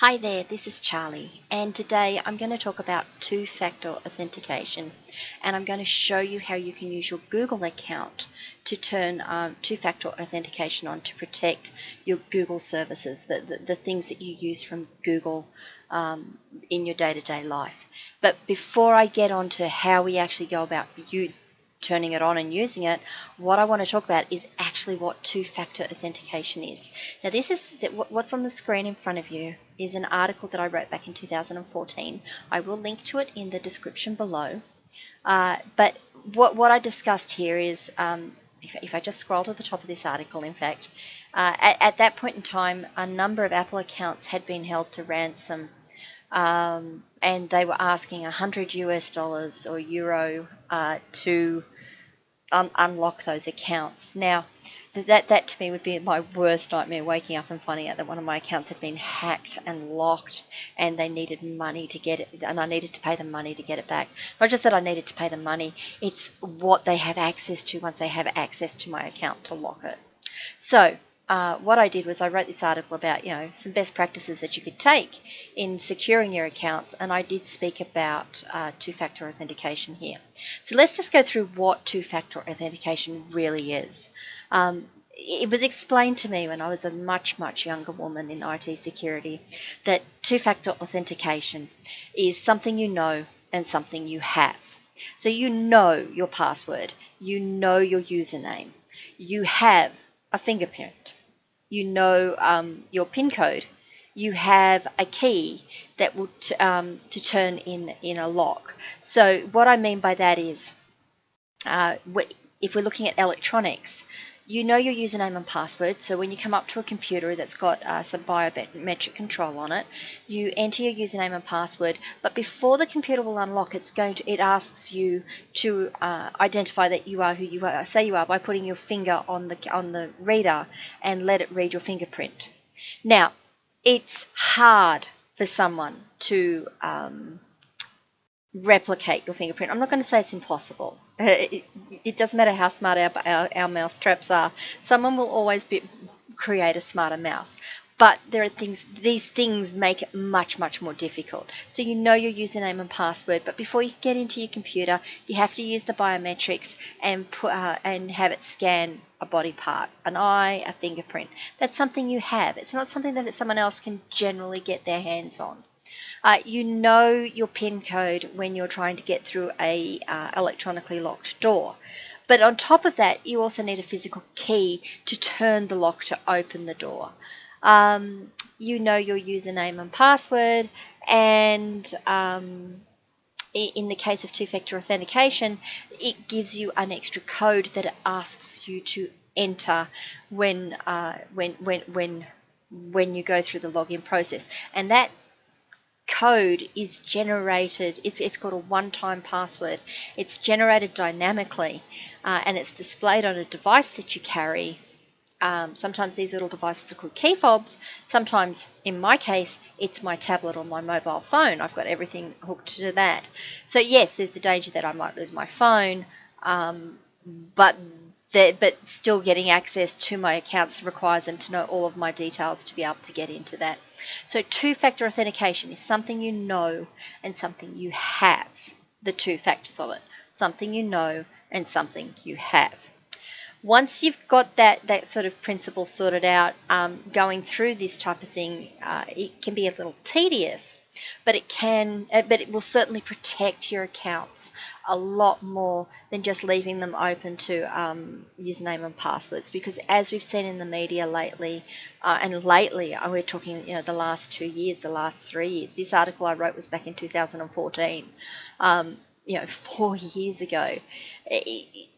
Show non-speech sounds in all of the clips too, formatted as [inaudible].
Hi there, this is Charlie, and today I'm going to talk about two factor authentication and I'm going to show you how you can use your Google account to turn um, two factor authentication on to protect your Google services, the, the, the things that you use from Google um, in your day to day life. But before I get on to how we actually go about you turning it on and using it, what I want to talk about is actually what two-factor authentication is. Now this is what's on the screen in front of you is an article that I wrote back in 2014. I will link to it in the description below. Uh, but what, what I discussed here is, um, if, if, I just scroll to the top of this article, in fact, uh, at, at, that point in time, a number of Apple accounts had been held to ransom um, and they were asking 100 US dollars or euro uh, to un unlock those accounts. Now, that that to me would be my worst nightmare waking up and finding out that one of my accounts had been hacked and locked and they needed money to get it and I needed to pay them money to get it back. Not just that I needed to pay them money, it's what they have access to once they have access to my account to lock it. So uh, what I did was I wrote this article about you know some best practices that you could take in securing your accounts, and I did speak about uh, two-factor authentication here. So let's just go through what two-factor authentication really is. Um, it was explained to me when I was a much, much younger woman in IT security that two-factor authentication is something you know and something you have. So you know your password, you know your username, you have a fingerprint, you know um, your PIN code, you have a key that will um, to turn in in a lock. So what I mean by that is, uh, if we're looking at electronics, you know your username and password. So when you come up to a computer that's got uh, some biometric control on it, you enter your username and password. But before the computer will unlock, it's going to it asks you to uh, identify that you are who you are, say you are by putting your finger on the on the reader and let it read your fingerprint. Now, it's hard for someone to um, replicate your fingerprint. I'm not going to say it's impossible. It, it doesn't matter how smart our, our, our mouse traps are. Someone will always be, create a smarter mouse. But there are things, these things make it much, much more difficult. So you know your username and password, but before you get into your computer, you have to use the biometrics and put, uh, and have it scan a body part, an eye, a fingerprint. That's something you have. It's not something that someone else can generally get their hands on. Uh, you know your PIN code when you're trying to get through a uh, electronically locked door. But on top of that, you also need a physical key to turn the lock to open the door. Um, you know your username and password, and um, in the case of two-factor authentication, it gives you an extra code that it asks you to enter when uh, when when when when you go through the login process, and that code is generated, it's, it's called a one-time password. It's generated dynamically uh, and it's displayed on a device that you carry. Um, sometimes these little devices are called key fobs. Sometimes, in my case, it's my tablet or my mobile phone. I've got everything hooked to that. So yes, there's a danger that I might lose my phone, um, but but still getting access to my accounts requires them to know all of my details to be able to get into that. So two-factor authentication is something you know and something you have, the two factors of it, something you know and something you have once you've got that that sort of principle sorted out, um, going through this type of thing, uh, it can be a little tedious, but it can, uh, but it will certainly protect your accounts a lot more than just leaving them open to um, username and passwords. Because as we've seen in the media lately, uh, and lately, uh, we're talking, you know, the last two years, the last three years. This article I wrote was back in 2014. Um, you know, [laughs] four years ago. It,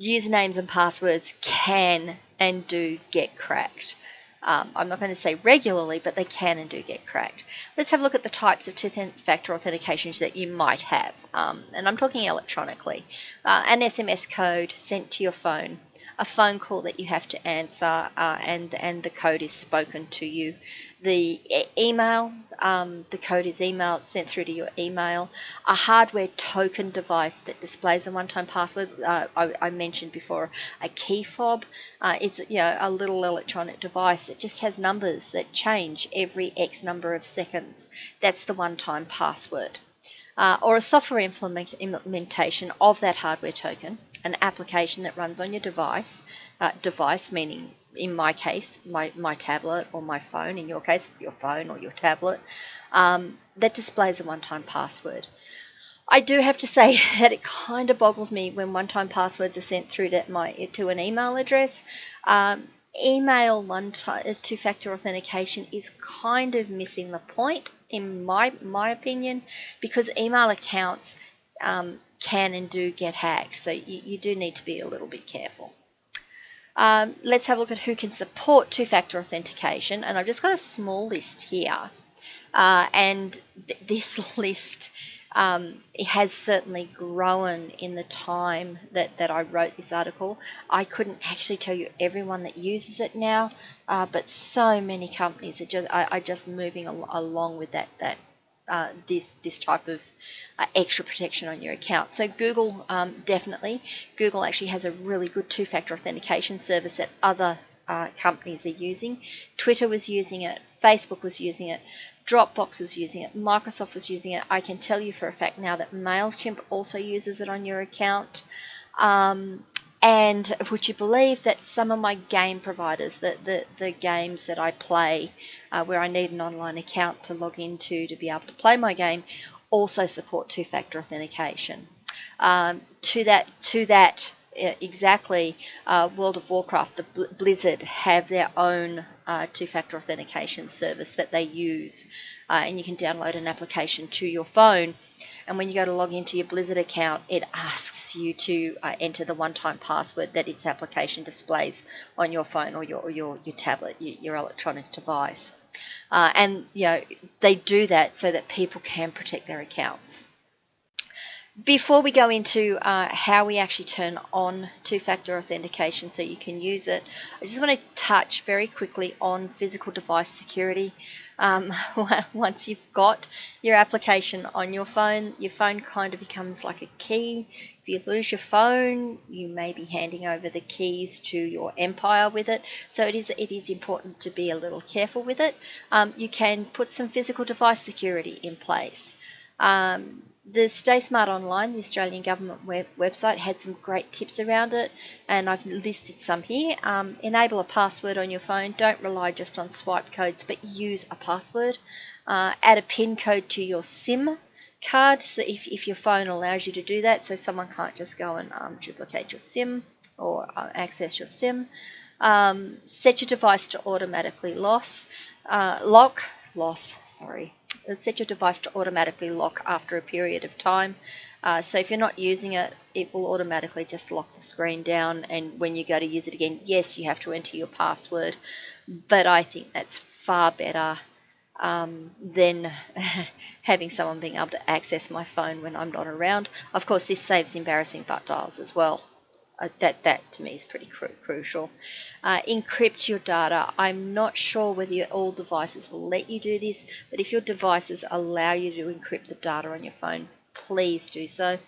usernames and passwords can and do get cracked. Um, I'm not going to say regularly, but they can and do get cracked. Let's have a look at the types of two-factor authentications that you might have. Um, and I'm talking electronically. Uh, an SMS code sent to your phone, a phone call that you have to answer, uh, and and the code is spoken to you. The e- email, um, the code is emailed, sent through to your email. A hardware token device that displays a one-time password. Uh, I, I, mentioned before a key fob. Uh, it's you know, a little electronic device. It just has numbers that change every X number of seconds. That's the one-time password uh, or a software implement, implementation of that hardware token, an application that runs on your device, uh, device meaning in my case, my, my tablet or my phone, in your case, your phone or your tablet, um, that displays a one-time password. I do have to say [laughs] that it kind of boggles me when one-time passwords are sent through to my to an email address. Um, email one-time two-factor authentication is kind of missing the point in my my opinion, because email accounts um, can and do get hacked. So you, you, do need to be a little bit careful. Um, let's have a look at who can support two-factor authentication, and I've just got a small list here, uh, and th this [laughs] list um, has certainly grown in the time that, that I wrote this article. I couldn't actually tell you everyone that uses it now, uh, but so many companies are just are, are just moving al along with that that uh, this this type of uh, extra protection on your account. So Google um, definitely Google actually has a really good two-factor authentication service that other uh, companies are using. Twitter was using it, Facebook was using it, Dropbox was using it, Microsoft was using it. I can tell you for a fact now that MailChimp also uses it on your account. Um, and would you believe that some of my game providers, the, the, the games that I play uh, where I need an online account to log into to be able to play my game, also support two-factor authentication. Um, to that, to that exactly, uh, World of Warcraft, the Blizzard have their own uh, two-factor authentication service that they use, uh, and you can download an application to your phone. And when you go to log into your Blizzard account, it asks you to uh, enter the one-time password that its application displays on your phone or your or your, your tablet, your, your electronic device. Uh, and you know they do that so that people can protect their accounts. Before we go into uh, how we actually turn on two-factor authentication so you can use it, I just want to touch very quickly on physical device security. Um, [laughs] once you've got your application on your phone, your phone kind of becomes like a key. If you lose your phone, you may be handing over the keys to your empire with it. So it is it is important to be a little careful with it. Um, you can put some physical device security in place. Um, the Stay Smart Online, the Australian government web website, had some great tips around it, and I've listed some here. Um, enable a password on your phone. Don't rely just on swipe codes, but use a password. Uh, add a PIN code to your SIM card, so if, if your phone allows you to do that, so someone can't just go and um, duplicate your SIM or uh, access your SIM. Um, set your device to automatically loss, uh, lock, loss, sorry, set your device to automatically lock after a period of time. Uh, so if you're not using it, it will automatically just lock the screen down. And when you go to use it again, yes, you have to enter your password. But I think that's far better um, than [laughs] having someone being able to access my phone when I'm not around. Of course, this saves embarrassing butt dials as well. Uh, that that to me is pretty cru crucial. Uh, encrypt your data. I'm not sure whether all devices will let you do this, but if your devices allow you to encrypt the data on your phone, please do so.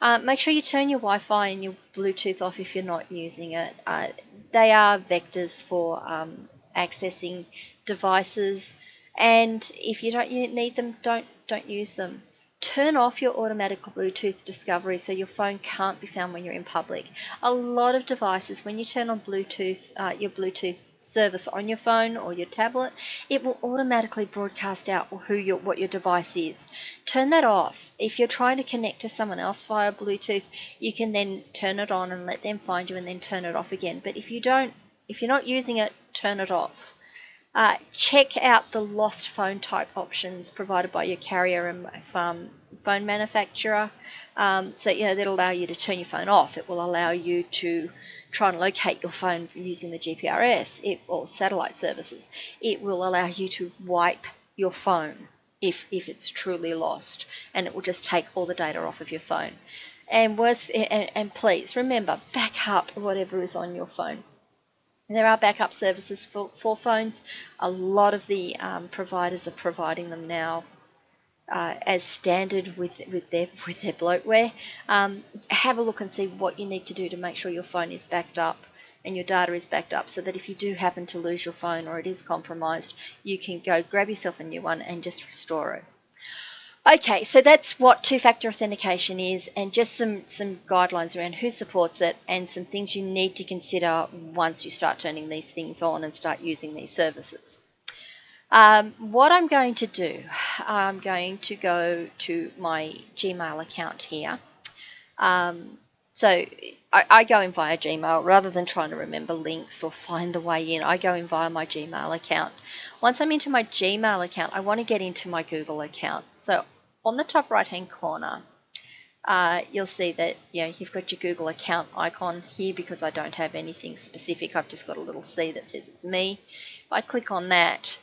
Uh, make sure you turn your Wi-Fi and your Bluetooth off if you're not using it. Uh, they are vectors for um, accessing devices, and if you don't need them, don't don't use them. Turn off your automatic Bluetooth discovery so your phone can't be found when you're in public. A lot of devices, when you turn on Bluetooth, uh, your Bluetooth service on your phone or your tablet, it will automatically broadcast out who your, what your device is. Turn that off. If you're trying to connect to someone else via Bluetooth, you can then turn it on and let them find you and then turn it off again. But if you don't, if you're not using it, turn it off. Uh, check out the lost phone type options provided by your carrier and um, phone manufacturer. Um, so, you know, that'll allow you to turn your phone off. It will allow you to try and locate your phone using the GPRS it, or satellite services. It will allow you to wipe your phone if, if it's truly lost, and it will just take all the data off of your phone. And worse, and, and please remember, back up whatever is on your phone. There are backup services for, for phones. A lot of the um, providers are providing them now uh, as standard with with their [laughs] with their bloatware. Um, have a look and see what you need to do to make sure your phone is backed up and your data is backed up, so that if you do happen to lose your phone or it is compromised, you can go grab yourself a new one and just restore it. Okay, so that's what two-factor authentication is and just some, some guidelines around who supports it and some things you need to consider once you start turning these things on and start using these services. Um, what I'm going to do, I'm going to go to my Gmail account here. Um, so I, I, go in via Gmail rather than trying to remember links or find the way in. I go in via my Gmail account. Once I'm into my Gmail account, I want to get into my Google account. So on the top right hand corner, uh, you'll see that you know, you've got your Google account icon here because I don't have anything specific. I've just got a little C that says it's me. If I click on that,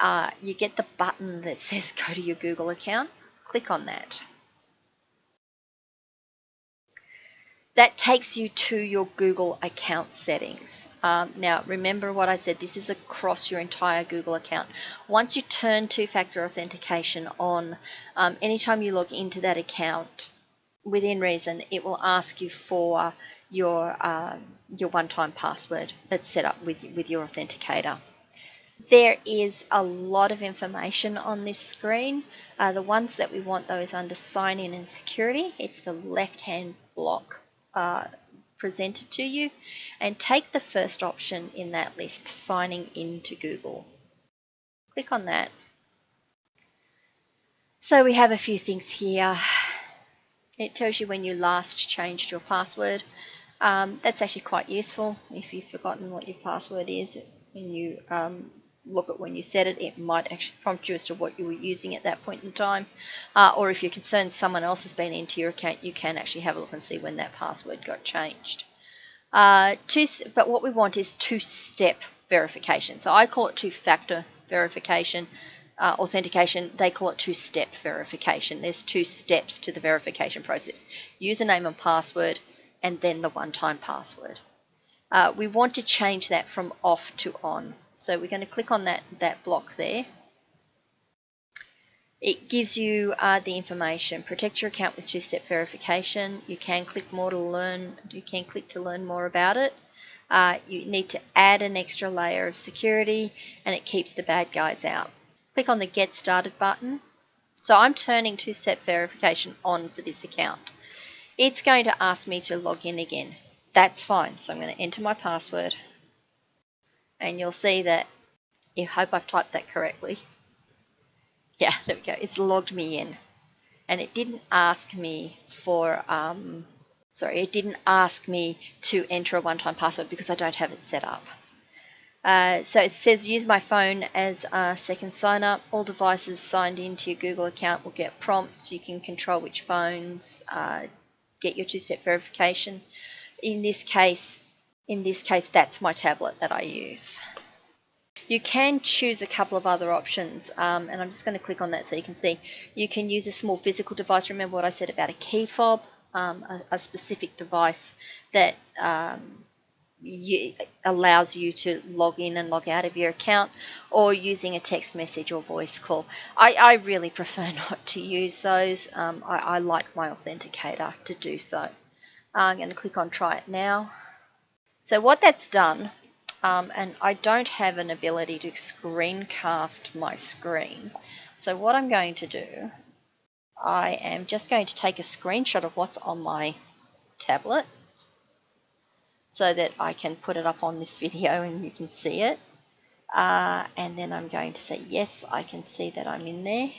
uh, you get the button that [laughs] says go to your Google account. Click on that. That takes you to your Google account settings. Um, now, remember what I said, this is across your entire Google account. Once you turn two-factor authentication on, um, anytime you log into that account, within reason, it will ask you for your, uh, your one-time password that's set up with, with your authenticator. There is a lot of information on this screen. Uh, the ones that we want though is under sign in and security. It's the left hand block uh, presented to you and take the first option in that list, signing into Google. Click on that. So we have a few things here. It tells you when you last changed your password. Um, that's actually quite useful if you've forgotten what your password is and you um, look at when you set it, it might actually prompt you as to what you were using at that point in time. Uh, or if you're concerned someone else has been into your account, you can actually have a look and see when that password got changed. Uh, two, but what we want is two-step verification. So I call it two-factor verification, uh, authentication. They call it two-step verification. There's two steps to the verification process. Username and password, and then the one-time password. Uh, we want to change that from off to on. So we're going to click on that, that block there. It gives you uh, the information. Protect your account with two-step verification. You can click more to learn. You can click to learn more about it. Uh, you need to add an extra layer of security, and it keeps the bad guys out. Click on the Get Started button. So I'm turning two-step verification on for this account. It's going to ask me to log in again. That's fine. So I'm going to enter my password and you'll see that I hope I've typed that correctly. Yeah, there we go. It's logged me in. And it didn't ask me for, um, sorry, it didn't ask me to enter a one-time password because I don't have it set up. Uh, so it says use my phone as a second sign up. All devices signed into your Google account will get prompts. You can control which phones, uh, get your two-step verification. In this case, in this case, that's my tablet that I use. You can choose a couple of other options, um, and I'm just going to click on that so you can see. You can use a small physical device. Remember what I said about a key fob, um, a, a, specific device that um, you, allows you to log in and log out of your account, or using a text message or voice call. I, I really [laughs] prefer not to use those. Um, I, I like my authenticator to do so. I'm going to click on Try It Now. So what that's done, um, and I don't have an ability to screencast my screen. So what I'm going to do, I am just going to take a screenshot of what's on my tablet so that I can put it up on this [laughs] video and you can see it. Uh, and then I'm going to say, yes, I can see that I'm in there.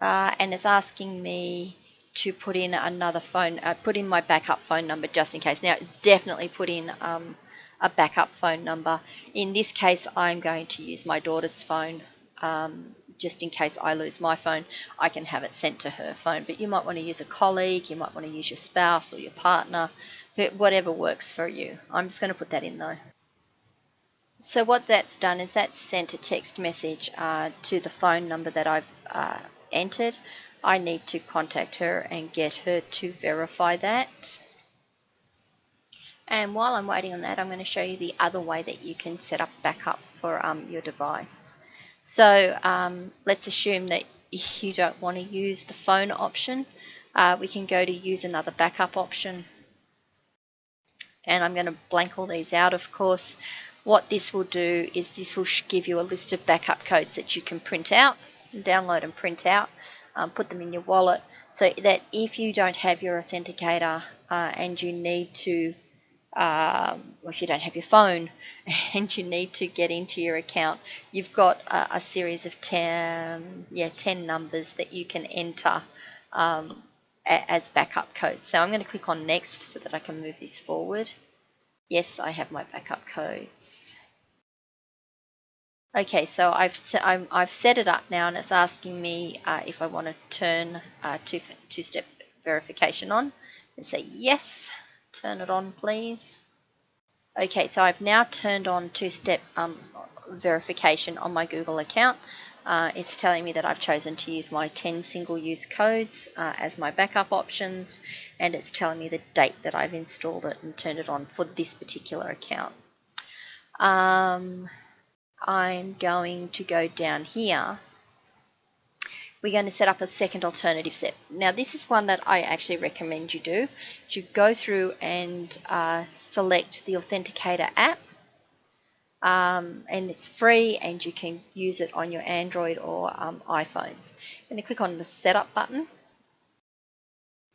Uh, and it's asking me to put in another phone, uh, put in my backup phone number just in case. Now, definitely put in um, a backup phone number. In this case, I'm going to use my daughter's phone. Um, just in case I lose my phone, I can have it sent to her phone. But you might want to use a colleague, you might want to use your spouse or your partner, whatever works for you. I'm just going to put that in though. So what that's done is that's sent a text message uh, to the phone number that I've uh, entered I need to contact her and get her to verify that. And while I'm waiting on that, I'm going to show you the other way that you can set up backup for um, your device. So um, let's assume that you don't want to use the phone option. Uh, we can go to use another backup option. And I'm going to blank all these out, of course. What this will do is this will give you a list of backup codes that you can print out, download and print out, um, put them in your wallet, so that if you don't have your authenticator uh, and you need to um, if you don't have your phone [laughs] and you need to get into your account, you've got a, a series of 10, yeah, 10 numbers that you can enter um, a, as backup codes. So I'm going to click on next so that I can move this forward. Yes, I have my backup codes. Okay, so I've, i have set it up now and it's asking me uh, if I want to turn uh, two-step verification on. And say yes. Turn it on, please. Okay, so I've now turned on two-step um, verification on my Google account. Uh, it's telling me that I've chosen to use my 10 single-use codes uh, as my backup options, and it's telling me the date that I've installed it and turned it on for this particular account. Um, I'm going to go down here we're going to set up a second alternative set. Now this is one that I actually recommend you do. You go through and uh, select the Authenticator app um, and it's free and you can use it on your Android or um, iPhones. I'm going to click on the setup button.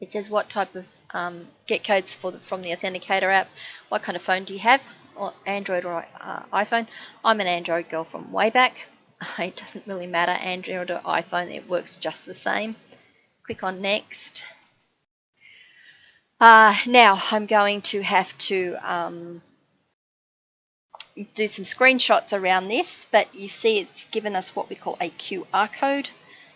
It says what type of um, get codes for the, from the Authenticator app, what kind of phone do you have, or Android or uh, iPhone. I'm an Android girl from way back. [laughs] it doesn't really matter Android or iPhone it works just the same click on next uh, now I'm going to have to um, do some screenshots around this but you see it's given us what we call a QR code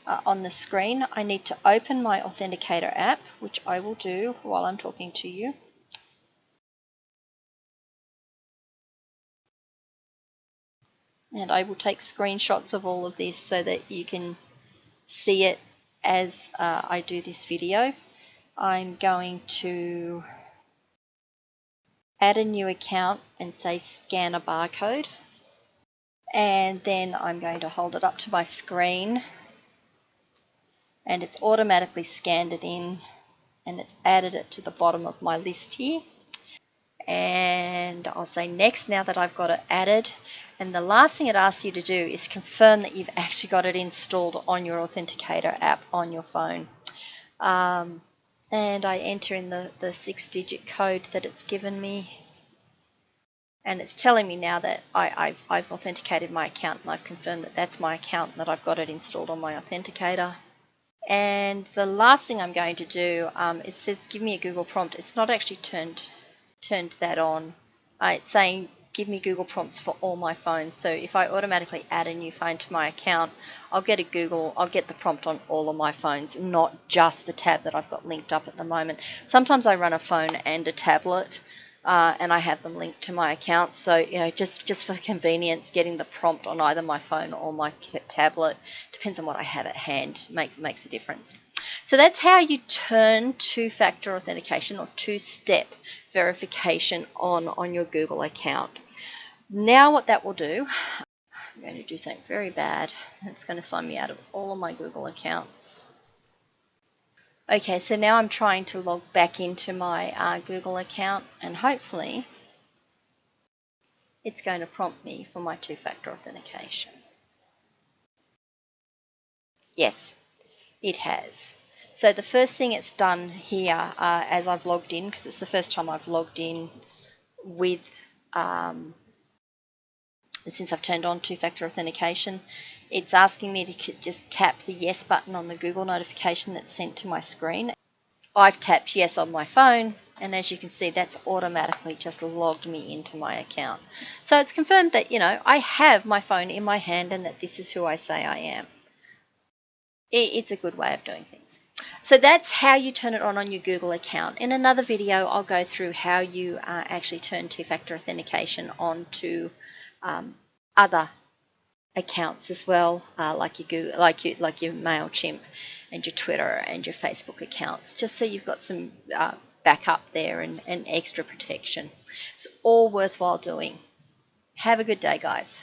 uh, on the screen I need to open my authenticator app which I will do while I'm talking to you and I will take screenshots of all of this so that you can see it as uh, I do this video. I'm going to add a new account and say scan a barcode. And then I'm going to hold it up to my screen. And it's automatically scanned it in. And it's added it to the bottom of my list here and I'll say next now that I've got it added and the last thing it asks you to do is confirm that you've [laughs] actually got it installed on your Authenticator app on your phone. Um, and I enter in the, the six digit code that it's given me. And it's telling me now that I, have authenticated my account and I've confirmed that that's my account and that I've got it installed on my Authenticator. And the last thing I'm going to do, um, it says give me a Google prompt. It's not actually turned, turned that on. Uh, it's saying give me Google prompts for all my phones. So if I automatically add a new phone to my account, I'll get a Google, I'll get the prompt on all of my phones, not just the tab that I've got linked up at the moment. Sometimes I run a phone and a tablet. Uh, and I have them linked to my account. So, you know, just, just for convenience, getting the prompt on either my phone or my tablet, depends on what I have at hand, makes, makes a difference. So that's how you turn two-factor authentication or two-step verification on on your Google account. Now what that will do, I'm going to do something very bad. It's going to sign me out of all of my Google accounts. Okay, so now I'm trying to log back into my uh, Google account and hopefully it's going to prompt me for my two-factor authentication. Yes, it has. So the first thing it's done here uh, as I've logged in, because it's the first time I've logged in with, um, since I've turned on two-factor authentication, it's asking me to just tap the yes button on the Google notification that's sent to my screen. I've tapped yes on my phone and as you can see that's automatically just logged me into my account. So it's confirmed that you know I have my phone in my hand and that this is who I say I am. It's a good way of doing things. So that's how you turn it on on your Google account. In another video, I'll go through how you uh, actually turn two-factor authentication on to um, other accounts as well, uh, like your Google, like your like your Mailchimp, and your Twitter and your Facebook accounts, just so you've got some uh, backup there and, and extra protection. It's all worthwhile doing. Have a good day, guys.